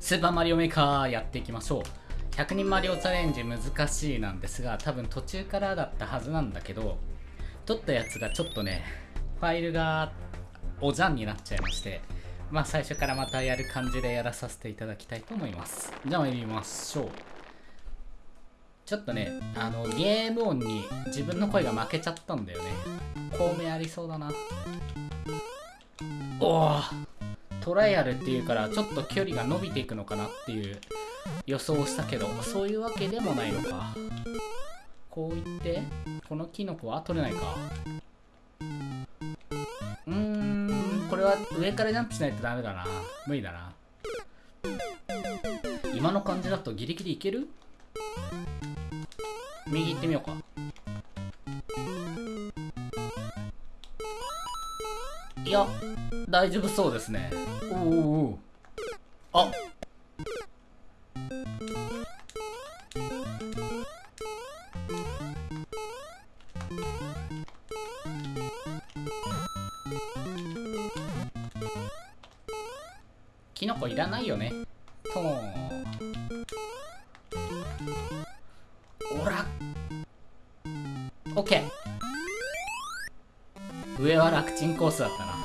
スーパーマリオメーカーやっていきましょう。100人マリオチャレンジ難しいなんですが多分途中からだったはずなんだけど撮ったやつがちょっとねファイルがおじゃんになっちゃいましてまあ最初からまたやる感じでやらさせていただきたいと思います。じゃあ参りましょう。ちょっとねあのゲーム音に自分の声が負けちゃったんだよね。孔明ありそうだな。おおトライアルっていうからちょっと距離が伸びていくのかなっていう予想をしたけどそういうわけでもないのか。こういってこのキノコは取れないか。うーんこれは上からジャンプしないとダメだな。無理だな。今の感じだとギリギリいける？右行ってみようか。いや。大丈夫そうですね。おおおあキノコいらないよね。とーおら。オッケー。上は楽ちんコースだったな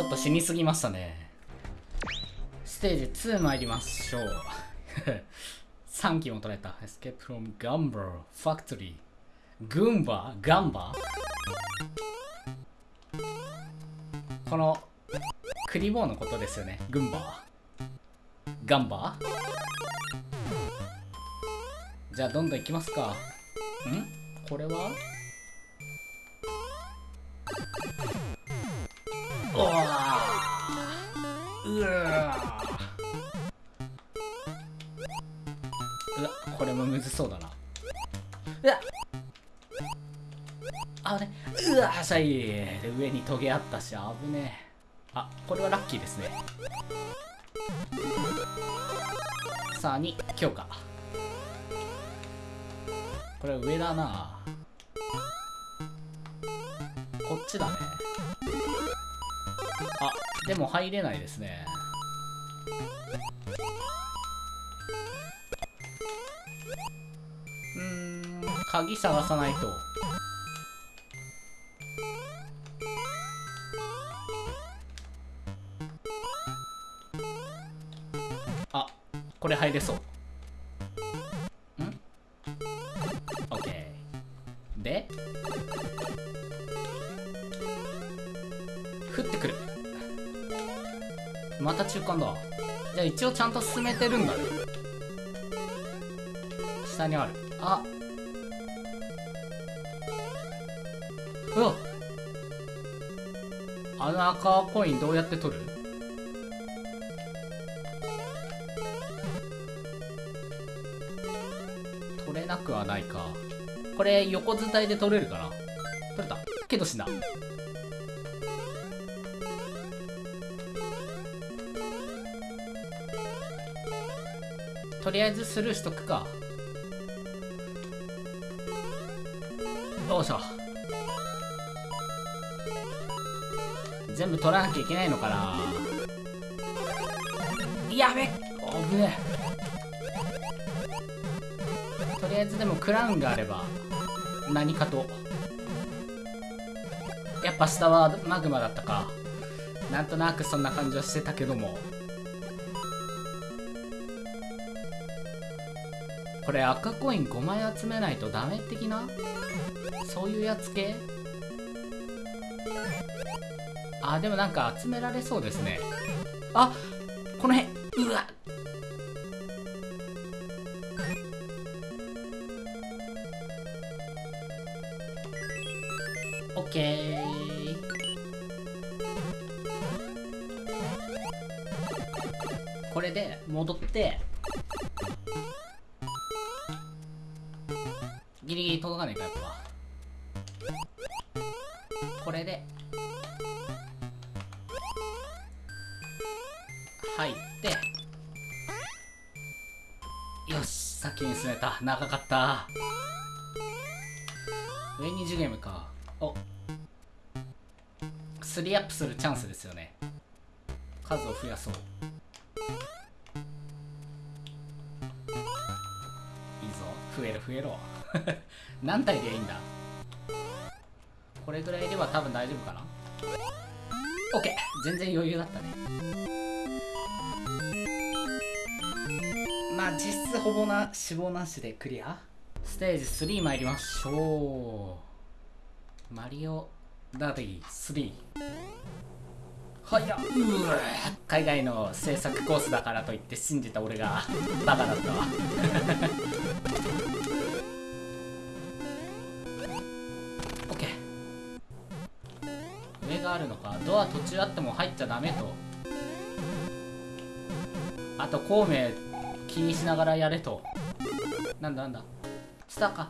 ちょっと死にすぎましたね。ステージ2参りましょう。3機も取れた。Escape from Gumber Factory グンバーガンバ。ーこのクリボーのことですよね。グンバーガンバ。ーじゃあどんどんいきますか。ん？これは？う。わうわうわこれもむずそうだな。うわ。あれうわシャイで上にトゲあったし危ねえ。あこれはラッキーですね。さあ2強化。これ上だな。こっちだね。あでも入れないですね。うん鍵探さないと。あこれ入れそう。また中間だ。じゃあ一応ちゃんと進めてるんだね。下にある。あ。うわあの赤コインどうやって取る？取れなくはないか。これ横伝いで取れるかな？取れた。けど死んだ。とりあえずスルーしとくか。よいしょ全部取らなきゃいけないのかな。やべっ。危ねえ。とりあえずでもクラウンがあれば何かと。やっぱ下はマグマだったか。なんとなくそんな感じはしてたけども。これ赤コイン5枚集めないとダメ的な？そういうやつ系？あでもなんか集められそうですね。あこの辺。うわ。オッケー。これで戻ってギリギリ届かないかやっぱ。これで。入って。よし先に進めた。長かった。上にジュゲームか。お。3アップするチャンスですよね。数を増やそう。いいぞ。増える増えろ。何体でいいんだ？これぐらいでは多分大丈夫かな？OK 全然余裕だったね。まあ実質ほぼな死亡なしでクリア。ステージ3参りましょう。マリオダディ3はや海外の制作コースだからといって信じた俺がバカだったわ。があるのかドア途中あっても入っちゃダメと。あと孔明気にしながらやれと。なんだなんだ。スターか。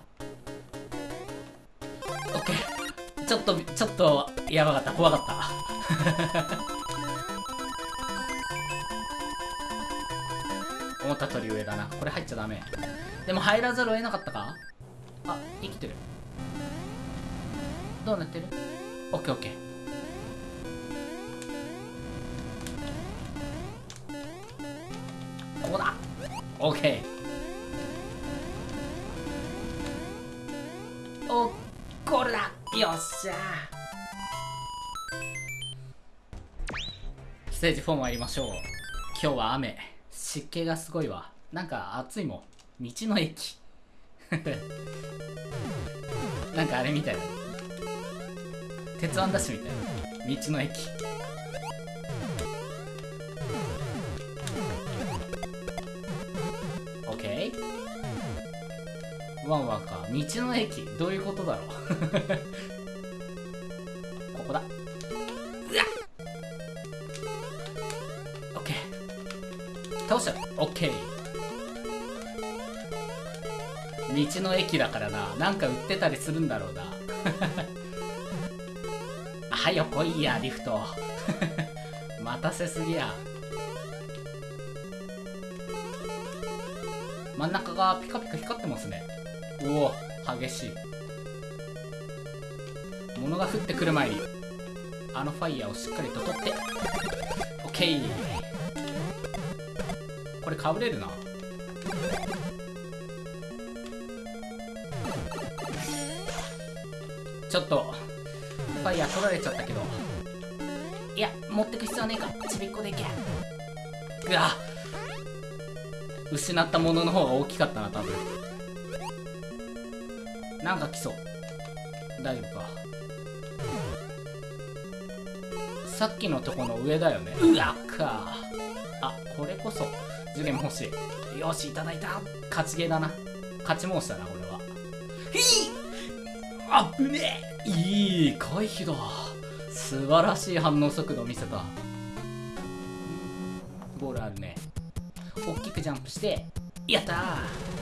オッケー。ちょっとちょっとやばかった。怖かった。思った通り上だな。これ入っちゃダメ。でも入らざるを得なかったか？あ生きてる。どうなってる？オッケーオッケー。オッケーおゴールだよっしゃステージ4参りましょう。今日は雨。湿気がすごいわ。なんか暑いもん。道の駅。なんかあれみたい。だ鉄腕ダッシュみたい。な道の駅。ワンワンか。道の駅。どういうことだろう。ここだ。うわオッケー。倒したオッケー。道の駅だからな。なんか売ってたりするんだろうな。はよ来いやリフト。待たせすぎや。真ん中がピカピカ光ってますね。おお激しい。物が降ってくる前にあのファイヤーをしっかりと取ってオッケー。これかぶれるな。ちょっとファイヤー取られちゃったけどいや持ってく必要はねえか。ちびっこでいけ。うわ。失ったものの方が大きかったな多分。なんか来そう。大丈夫か。さっきのとこの上だよね。うわっか。あこれこそ。ジュゲム欲しい。よしいただいた。勝ちゲーだな。勝ち申したなこれは。ひい。あぶねえ。いい回避だ。素晴らしい反応速度を見せた。ボールあるね。大きくジャンプして。やったー。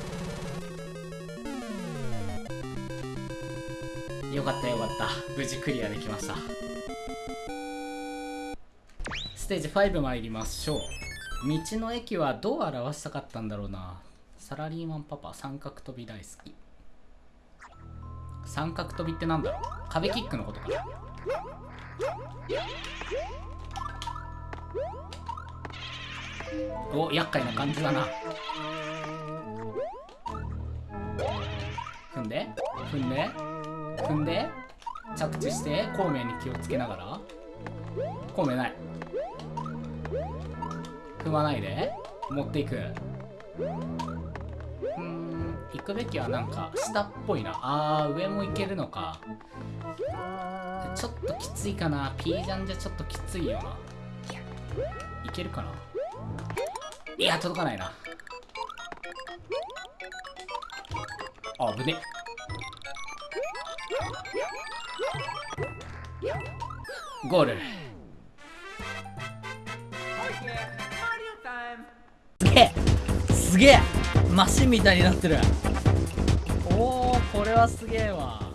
よかったよかった。無事クリアできました。ステージ5参りましょう。道の駅はどう表したかったんだろうな。サラリーマンパパ三角跳び大好き。三角跳びってなんだ？ろう壁キックのことかな。お厄介な感じだな。踏んで踏んで。踏んで着地して孔明に気をつけながら。孔明ない。踏まないで持っていく。うん行くべきはなんか下っぽいな。あー上も行けるのか。ちょっときついかな。P ジャンじゃちょっときついよな。いけるかな。いや届かないな。あぶね。ゴール。すげえ。すげえ。マシンみたいになってる。おおこれはすげえわ。